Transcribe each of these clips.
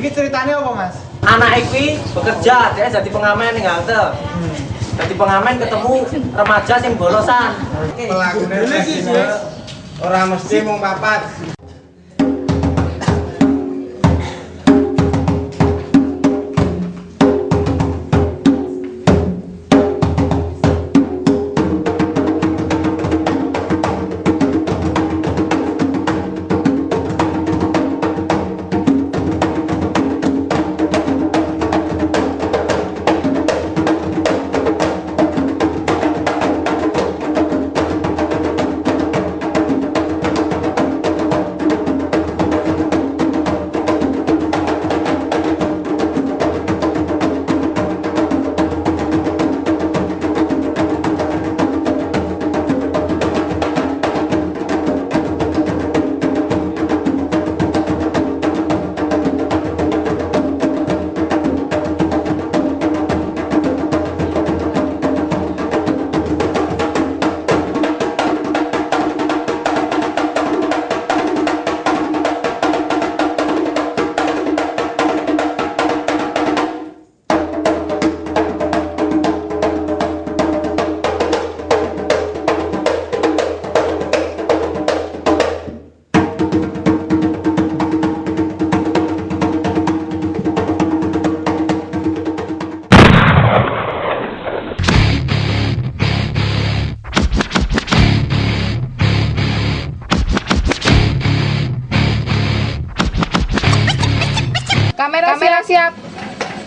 Iki ceritanya apa, Mas? Anak iki bekerja, dia jadi pengamen ning halte. Jadi pengamen ketemu remaja sing bolosan. Pelakune sesine ora mesti mung papat.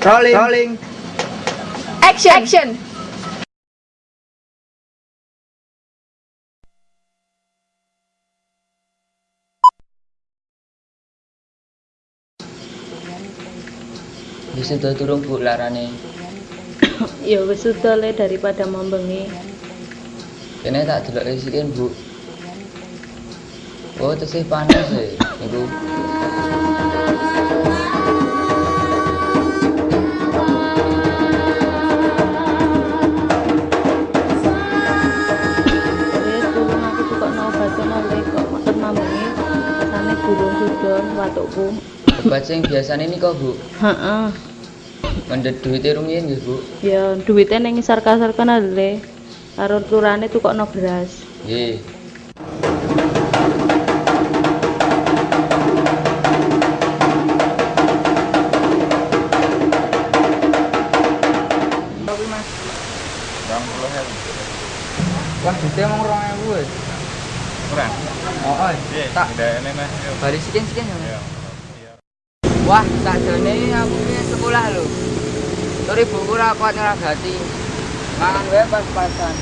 Rolling. Rolling. Action. Action. Wis sudah turung Bu larane. Ya wis sudah le daripada membengi. Kene tak delok risikin Bu. Oh, tesih panas e. Niku. Sudon watukku. Obat sing biasane nika Bu. Heeh. Mendhet duwite rumiyin nggih Bu. Ya duwite ning sarka-sarka le. Karo turane tukokno beras. Nggih. Tak Mas. bari sikin-sikin ya. Wah, sakjane aku ki sekolah lho. Tur ibuku ora kuat nyragati. Mangan wae pas-pasan.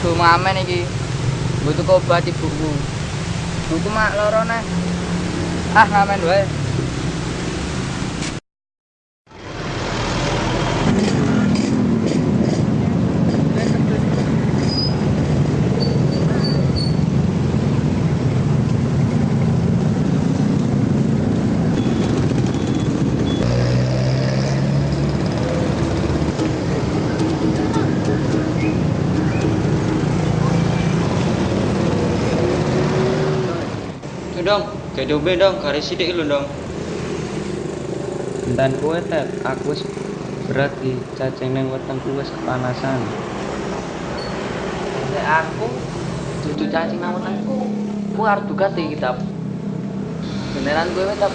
Duh ngamen iki. Butuh obat ibuku. Ibuku mak loro neh. Ah, ngamen wae. Dong, kayak dobe dong, garis sidik lu dong. Dan kue tet, aku berat di cacing neng wetengku wis kepanasan. Nek aku dudu cacing nang wetengku, ku arep dugat iki kitab. Beneran kowe tetap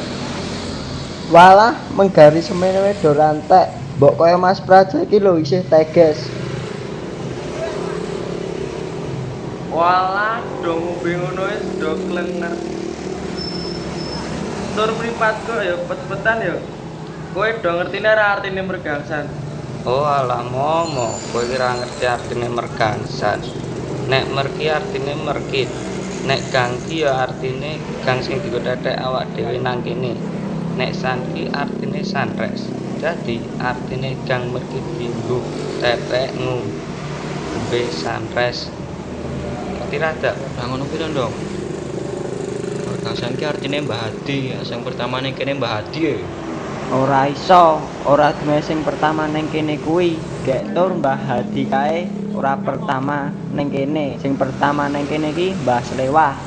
Walah menggaris semene wedo rantek. Mbok kaya Mas Praja iki lho isih teges. Walah, dong ngombe ngono wis do klenger. Tur mripatku ya pet-petan ya. Kowe do ngertine ora artine mergangsan. Oh alah momo, kowe kira ngerti artine mergangsan. Nek merki artine merkit. Nek gangki ya artine gang sing digodhethek awak dhewe nang kene. Nek sanki artine sanres. Dadi artine gang merki dinggo tetek ngombe sanres. Ngerti rada? Lah ngono pira dong? Mergangsan ki artine Mbah Hadi, sing pertama ning kene Mbah Hadi ya. Ora iso, ora duwe sing pertama ning kene kuwi. Gek tur Mbah Hadi kae ora pertama ning kene. Sing pertama ning kene iki Mbah Slewah.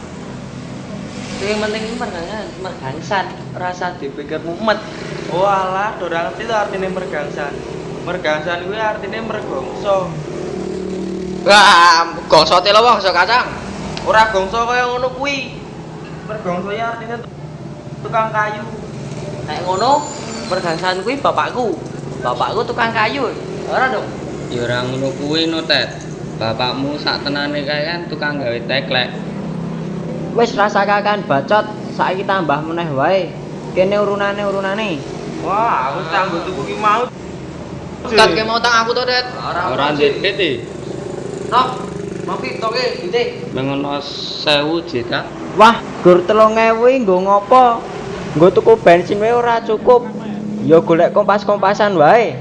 Sing penting iki mergangsan, mergangsan, rasa dipikir mumet. Oh alah, ora ngerti to artine mergangsan. Mergangsan kuwi artine mergongso. Wah, gongso telo gongso kacang. Ora gongso kaya ngono kuwi. Mergongso ya artine tukang kayu. Nek ngono, mergangsan kuwi bapakku. Bapakku tukang kayu. Ora dong. Ya ora ngono kuwi no Tet. Bapakmu sak tenane kae kan tukang gawe teklek. Wis rasa kakan bacot, saiki tambah meneh wae. Kene urunane urunane. Wah, aku tanggo tuku ki mau. Kat ke mau tang aku to, Det. Ora ndek e. Nok, Novi toke didik. Mengono 1000 jeta. Wah, gur 3000 nggo ngopo? Nggo tuku bensin wae ora cukup. Ya golek kompas-kompasan wae.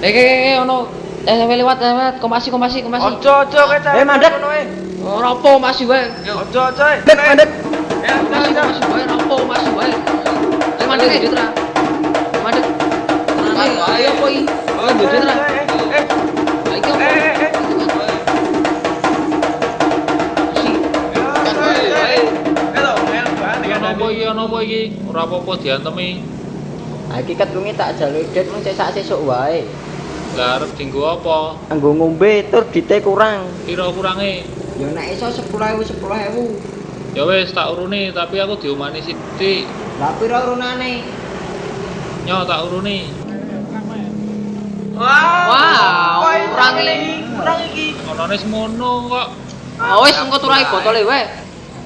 Eh, eh, eh, ono. Eh, sampe lewat, lewat. Kompasi, kompasi, kompasi. Ojo ojo kowe. Eh, mandek. Ora apa, masih wae. Ojo ojo. Mandek, mandek. Ya, Masih, masih wae, ora apa, masih wae. Eh, mandek. Mandek. Tenane, ayo? Oh, Lah iki iki? Ora apa-apa diantemi. Ha iki wingi tak jaluk det mung cek sak sesuk wae. Lah arep apa? Anggo ngombe tur dite kurang. Pira kurange? Ya nek iso 10.000 10.000. Ya wis tak uruni, tapi aku diomani sithik. Lah pira urunane? Nyo tak uruni. Wah, kurang iki. Kurang iki. Onone semono kok. Ah, wis engko turai botole wae.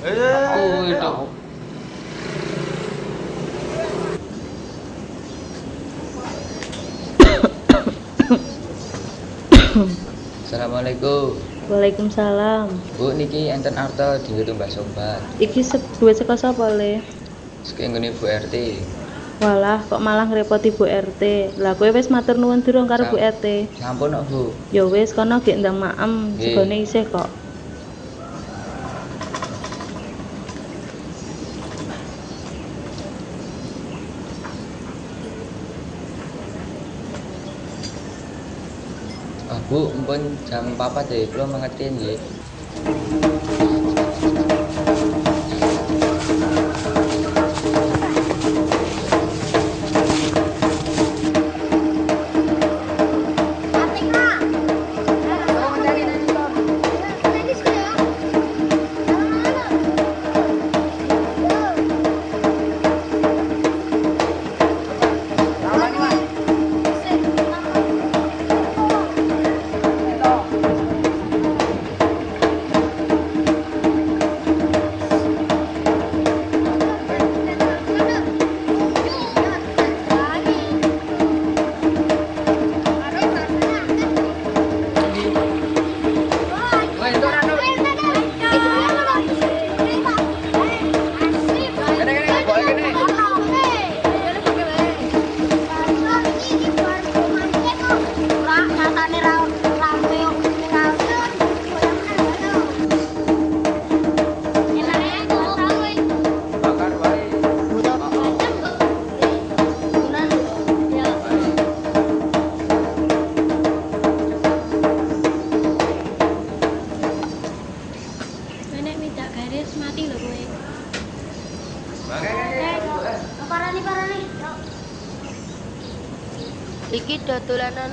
Eh. Oh, itu. Assalamualaikum. Waalaikumsalam. Bu niki enten arta dinggo tumbas sombat. Iki se duwe saka sapa le? Sing nggone Bu RT. Walah, kok malah ngrepoti Bu RT. Lah kowe wis matur nuwun durung karo Bu RT. Sampun kok Bu. Ya wis kono gek ndang maem, segone isih kok. Ah Bu, mpun jam 4 deh, kula mengerti nggih.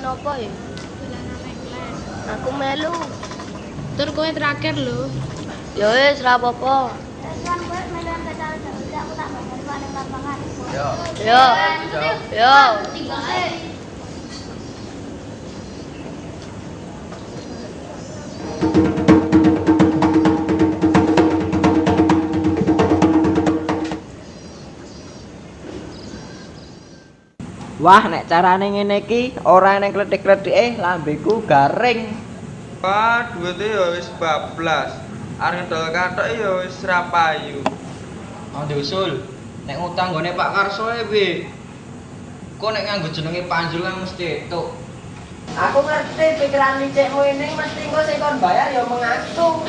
Apa ya? Dolanan. Aku melu. Tur kowe terakhir lho. Ya wis ra apa-apa. Yo. Yo. Wah, nek carane ngene iki ora ning kletik-kletike lambeku garing. Wah, duwite ya wis bablas. Arep ngedol kathok ya wis ra payu. Mau diusul. Nek ngutang gone Pak Karso e piye? Kok nek nganggo jenenge Panjul kan mesti etuk. Aku ngerti pikiran licikmu ini mesti engko sing kon bayar ya mengaku.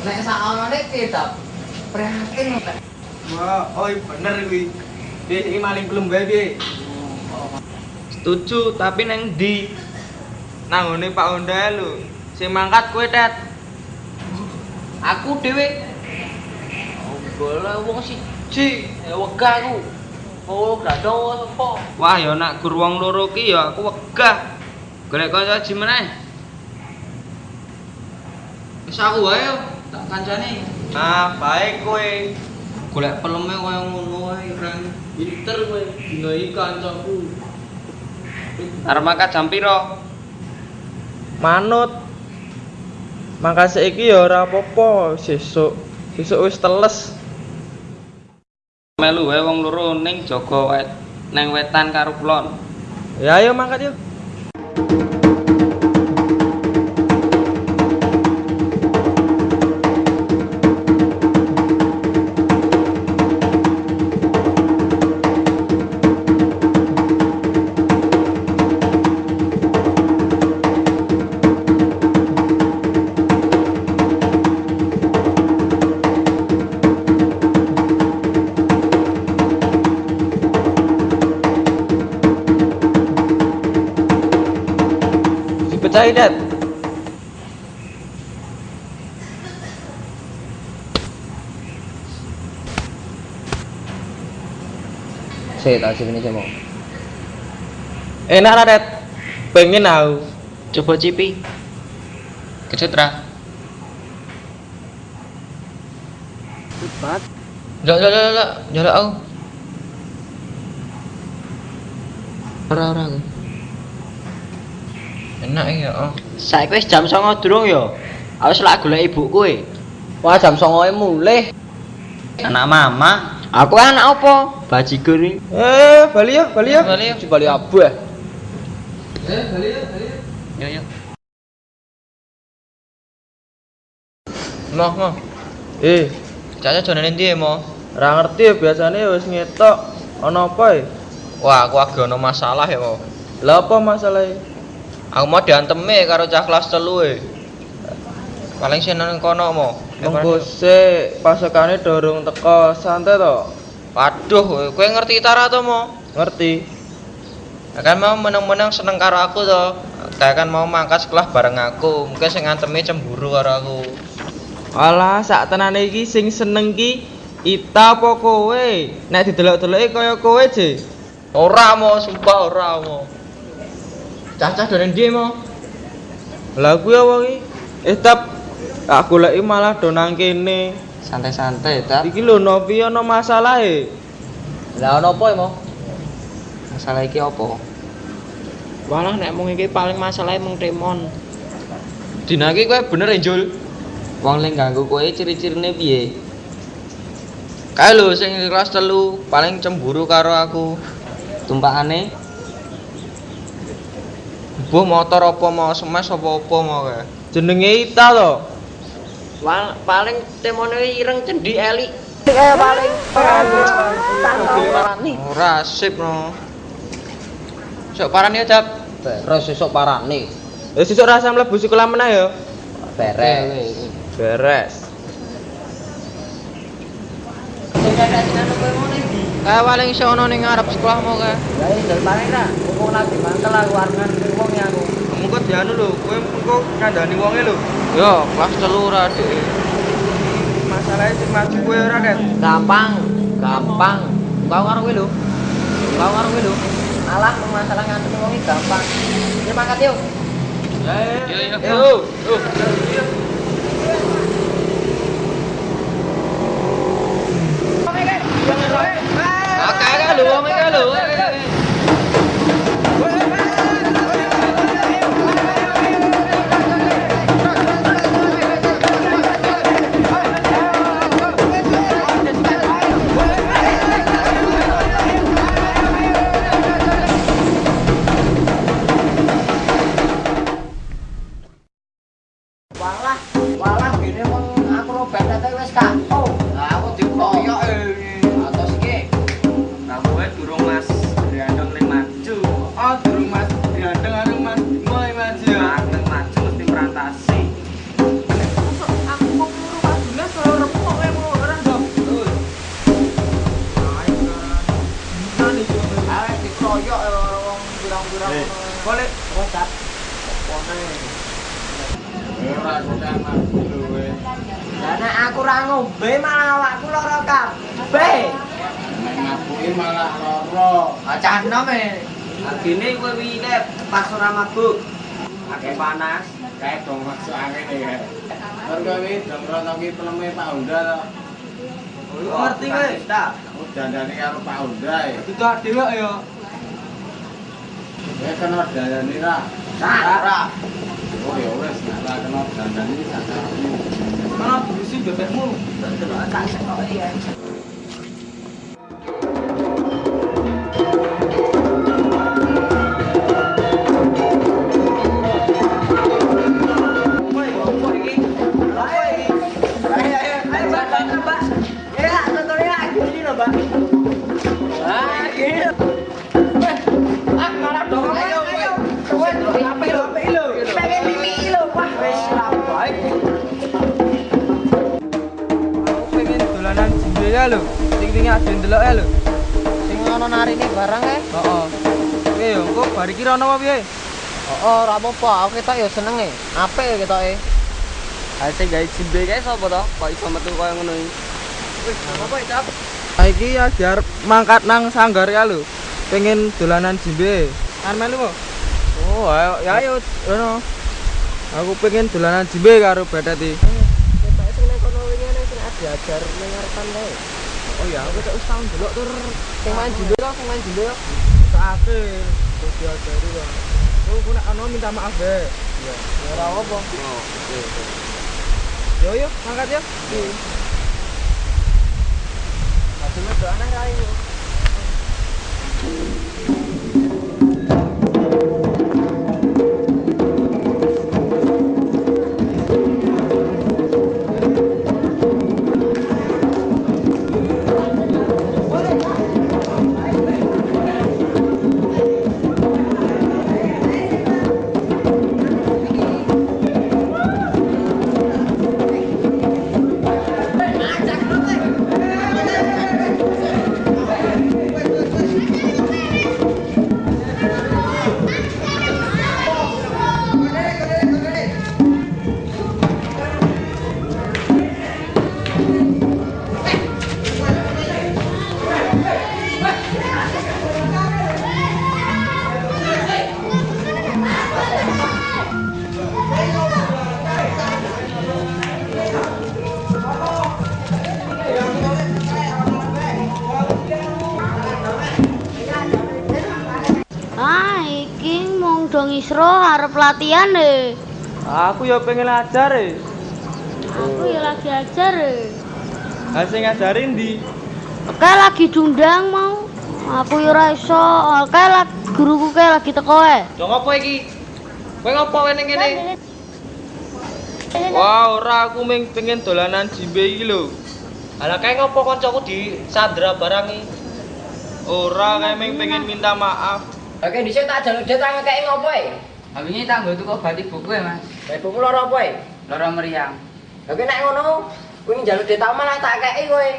Nek sak onone piye ta? Prihatin kok. Wah, oi bener kuwi. Bi, iki maling belum bae, Bi. Setuju, tapi neng di nang ngene Pak Honda lho. Sing mangkat kowe, Tet. Aku dhewe. Oh, bola wong siji, ya wegah aku. Oh, gradong apa? Wah, ya nak gur wong loro ki ya aku wegah. Golek kanca ji meneh. Wis aku wae tak kancane. Nah, baik kowe. Golek peleme kaya ngono wae, Ren. Pinter kowe, dino iki kancaku. Arep mangkat jam piro? Manut. Mangka saiki ya ora apa-apa, sesuk. Sesuk wis teles. Melu wae wong loro ning jaga wet neng wetan karo kulon. Ya ayo mangkat yuk. Dipecahi, Dat. Sik, tak sini sih mau. Enak ra, Dat? Pengen aku. Coba cipi. Kecut ra? Jok, jok, jok, jok, jok aku. Ora, ora aku. Enak ya, oh. Saiki wis jam 09.00 durung ya. Aku wis lak golek ibu kowe. Wah, jam 09.00 mulih. Anak mama. Aku anak apa? Bajigur iki. Eh, bali yuk, bali yuk. Bali yuk. Bali abah. Yo yo. Moh, moh. Eh, Caca jane ndi ya, Moh? ora ngerti ya biasanya wis ngetok. Ana apa ya? Wah, aku lagi ono masalah ya, Moh. Lah apa masalahnya? Aku mau dianteme karo cah kelas telu e. Paling sih nang kono, Moh. Monggo sik pasokane dorong teko santai to. Waduh, kowe ngerti tara to, Moh? Ngerti. Kan mau menang-menang seneng karo aku to. Kayak kan mau mangkat sekolah bareng aku. Mungkin sing ngantemi cemburu karo aku. Alah, sak tenane iki sing seneng ki Ita apa kowe? Nek didelok-deloki kaya kowe, Je. Ora mau, sumpah ora mau. Cacah dari ndi mau? Lah kuwi apa? Eh, tap tak goleki malah do nang kene. Santai-santai, Tap. Iki lho Novi ana masalah e. Lah ono apa Mo? Masalah iki apa? Walah nek mung iki paling masalahe mung temon. Dina iki kowe bener ya, Jul. Wong ling ganggu kowe ciri-cirine piye? Kae lho sing kelas telu paling cemburu karo aku. Tumpakane Buh motor apa mau smash apa apa mau kae. Jenenge Ita to. Wal paling temone ireng cendi elik. Ora sip no. Sok parani aja. Terus sesuk parane. Wis sesuk rasa mlebu sekolah meneh ya. Beres. Beres. Kae paling iso ono ning ngarep sekolah mau kae. Lah ndel paling ra, wong lagi mangkel aku arengan wong ya aku. Mengko dianu lho, kowe mengko ngandani wonge lho. Yo, kelas telu ora Dik. Masalahnya sing maju kowe ora, Det. Gampang, gampang. Kau karo kowe lho. Kau karo kowe lho. Alah masalah ngantem wong iki gampang. Ya mangkat yuk. Yo yo yo. Oke, kan lho, wong iki Boleh. Rosat. Lah nek aku ra ngombe malah awakku lara kabeh. Nek ngabuki malah loro. Acah nom e. Agine kowe wingi pas ora mabuk. Akeh panas. Kae dong maksud angin ya. Iki dong rono ki peleme Pak Honda to. Kowe ngerti kowe? Tak. Aku dandani karo Pak Honda ya. Ditok dhewe ya. kena dandani ra. Ra. Oh ya wis, nek ra kena dandani sakarepmu. Kena bisi bebekmu. Tak kena tak sekoki ya. Jimbe ya lho. Sing wingi ade ndelok ya lho. Sing ono narine barang e. Heeh. Oke yo, kok bari ki rono apa piye? Oh, ora apa-apa, aku ketok ya seneng e. Apik ketoke. Ha sing gawe jimbe kae sapa to? Kok iso metu koyo ngono iki? Wis, apa iki, Cap? Ha iki ya arep mangkat nang sanggar ya lho. Pengen dolanan jimbe. Kan melu kok? Oh, ayo ya ayo rono. Aku pengen dolanan jimbe karo iki. Ketoke sing nek kono wingi ana ning ngarepan wae. Oh ya, Aku tak usah ndelok tur sing main jumbe to, sing main jumbe to. sakake. Kok diajari kok. Oh, ku nek ana minta maaf be. Iya. Ora apa. Oh, oke. Yo yo, mangkat ya. Hasilnya do aneh ra yo. Ah, isro arep latihan e. Aku yo pengen ajar e. Aku ya lagi ajar e. Ha sing ngajarin di. Oke lagi dundang mau. Aku ya iso. Oke lagi guruku kayak lagi teko e. Dong apa iki? Kowe ngopo wae ning kene? Wah, ora aku ming pengen dolanan jimbe iki lho. Ala kae ngopo kancaku di Sandra barang iki? Ora kae ming pengen minta maaf. Oke, dhisik tak jaluk dia tangan kayak ngopo e? Ha wingi tak nggo tuku obat ibuku ya, Mas. Kayak buku lara apa e? Lara meriang. Oke, nek ngono, kuwi njaluk dia tak malah tak kei kowe.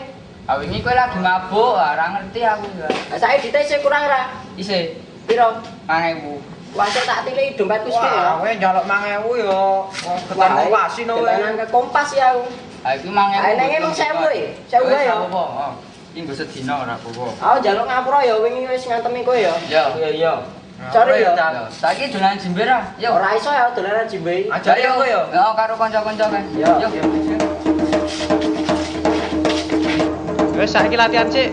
Ha wingi kowe lagi mabuk, ora ngerti aku ya. Lah saiki dite isih kurang ra? Isih Piro? 5000. Wancuk tak tilih dompetku sithik ya. kowe njaluk 5000 yo. Ketemu kasino kowe. ke kompas ya aku. Ha iki 5000. Ah, neng emang 1000 e. 1000 Wis, ya. Iki nggo sedina ora apa-apa. Aku njaluk ngapura ya wingi wis ngantemi kowe ya. Yo. Iya iya. Sorry ya. Saiki dolan jember ah. Yo. Ora iso ya dolanan jimbe. Ajari aku yo. Yo karo kanca-kanca kae. Yo. Wes saiki latihan sik.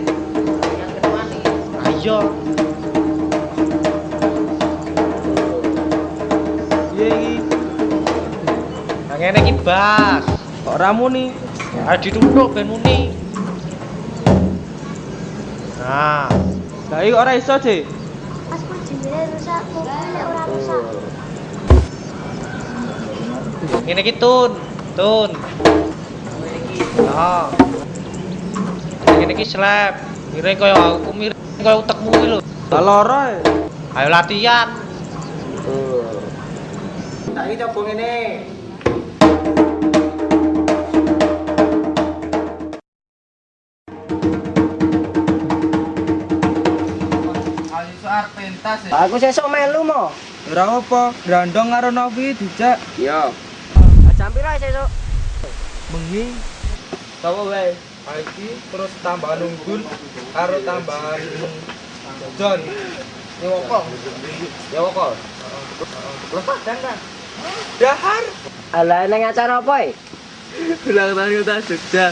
Ayo. Iki? Nah ngene iki bas. Kok ramu nih? Ayo dituthuk ben muni. Nah. Lah iki ora iso. Pas kok jendela rusak, nek ora rusak. Ngene iki tun, tun. Nah. Ngene iki slap. Miring koyo aku miring koyo utekmu iki lho. Lah lara. Ayo latihan. Saiki coba ngene. Pentas Aku sesuk melu mo. Ora apa, grandong karo Novi dijak. Yo. Jam pira sesuk? Bengi. Tawa wae. Iki terus tambahan unggul karo tambahan John. Nyewoko. Nyewoko. Lepas dan kan. Dahar. Ala nang acara apa e? Ulang tahun kota Jogja.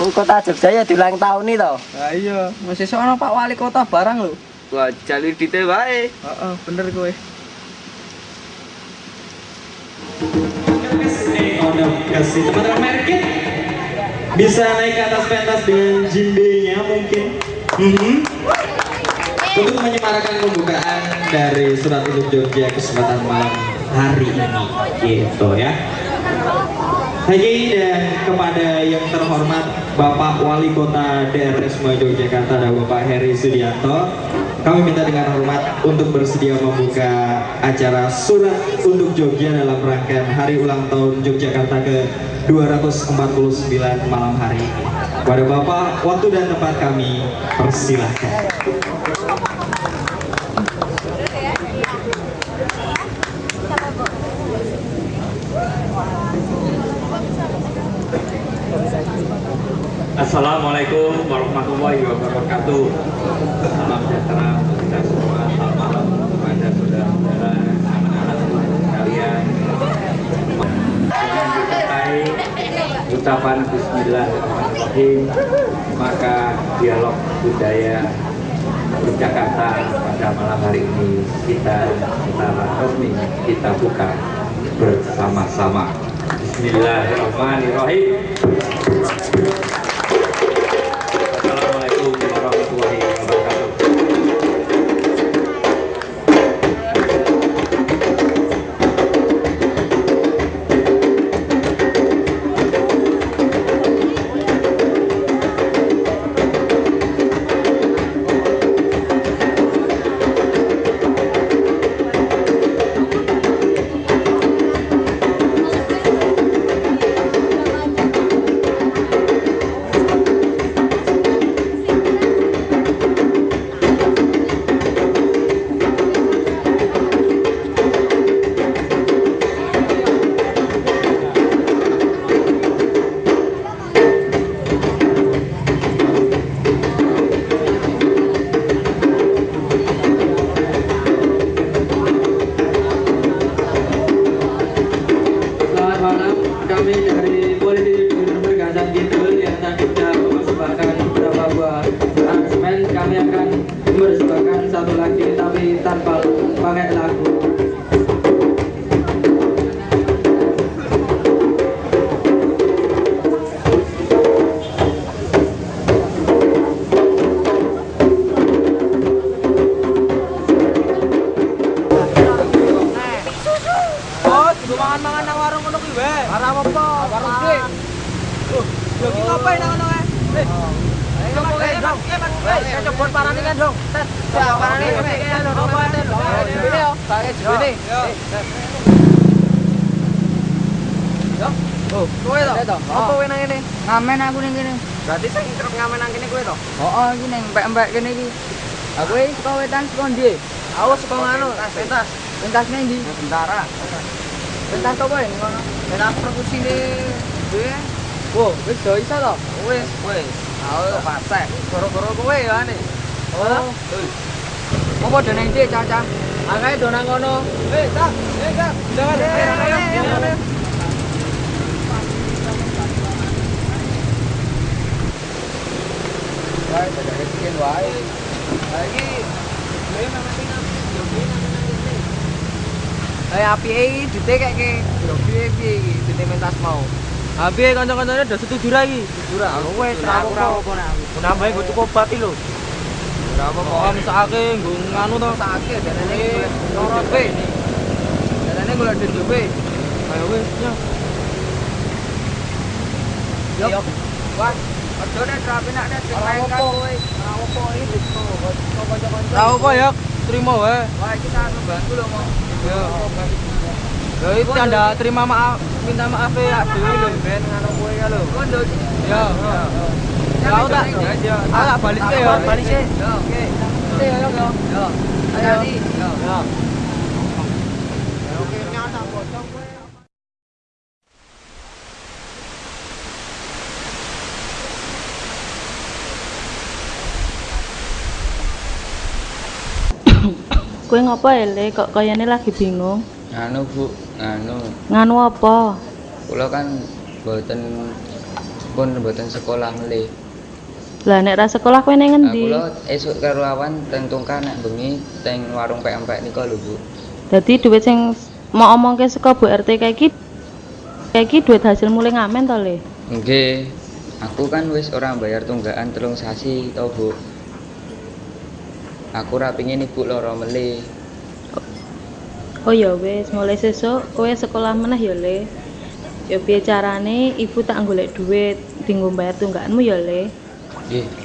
Oh, kota Jogja ya diulang tahun nih toh. Lah iya, masih sono Pak Wali Kota barang lho. Wah, jalur dite wae. Heeh, bener kowe. kasih teman-teman merkit bisa naik ke atas pentas dengan jimbe-nya mungkin Mhm. untuk menyemarakan pembukaan dari surat untuk Jogja kesempatan malam hari ini gitu ya lagi dan kepada yang terhormat Bapak Wali Kota daerah Semua Yogyakarta dan Bapak Heri Sudianto kami minta dengan hormat untuk bersedia membuka acara surat untuk Jogja dalam rangkaian hari ulang tahun Yogyakarta ke 249 malam hari. Pada Bapak, waktu dan tempat kami persilahkan. Assalamualaikum warahmatullahi wabarakatuh. Salam sejahtera untuk kita semua. Selamat malam kepada saudara-saudara, anak-anak sekalian. Dengan disertai ucapan Bismillahirrahmanirrahim, maka dialog budaya Yogyakarta pada malam hari ini kita secara resmi kita buka bersama-sama. Bismillahirrahmanirrahim. Loh, yo ki ngapain nang kae? Eh. Mas, eh, dong. Eh, coba parani kan, dong. Tet. Ya, parani. Apa tet? Ini yo, kae jene. Yo. Oh, kowe to? Apa kowe nang kene? Ngamen aku ning kene. Berarti sing kerep ngamen nang kene kowe to? Heeh, iki ning mbek-mbek kene iki. Aku iki saka wetan saka ndi? Aku saka ngono, pentas. Pentas ning ndi? Bentara. Pentas apa ya ngono? Pentas perkusine dhewe. Wo, wis do iso to? Wis, wis. Aku pasek. Goro-goro kowe ya ane. Oh. Apa do ning ndi, Caca? Angkae do nang kono. Eh, Kak. Eh, Kak. Jangan. Ayo, ayo, ayo. Wae, dadak rezeki wae. Lagi nang nang nang. Nang nang kene. Eh, api iki dite kek ke. Yo piye piye iki dite mentas mau. Abi kanca-kancane udah setuju ra iki. Setuju ra. Wes ra apa-apa aku. Nambahe nggo cukup obat iki lho. Ora apa-apa, om sakake nggo nganu to. Sakake jarane loro be. Jarane golek duit be. Ayo wis, yo. Yo. Wah, aja nek rapi nek nek lain kan kowe. Ora apa iki gitu. Kanca-kanca. Ora apa ya, terima wae. Wah, kita bantu lho, Mo. Yo. Lho iki tanda terima maaf, minta maaf ya dhewe lho ben ngono kowe ya lho. Oh, yo. Ya, oh, ya. oh. ya, ah, tak? Aku balik ke. Balik sih. Yo, oke. Yo, yo, yo. Yo. Ayo. Yo. Yo. Kue ngapa ele kok kayaknya lagi bingung? Anu bu, nganu. Nganu apa? Kula kan mboten pun mboten sekolah melih. Lah nek ra sekolah kowe ning Nah, endi? kula esuk karo awan teng nek bengi teng warung PMP nika lho Bu. Dadi duit sing mau omongke saka Bu RT kayak iki kayak iki duit hasil mulai ngamen to, Le? Nggih. Aku kan wis ora bayar tunggakan telung sasi to Bu. Aku ora pengin ibu lara melih. Oh ya wis, mulai sesuk kowe sekolah meneh ya, Le. Ya piye carane ibu tak golek duit dinggo bayar tunggakanmu ya, Le. Nggih.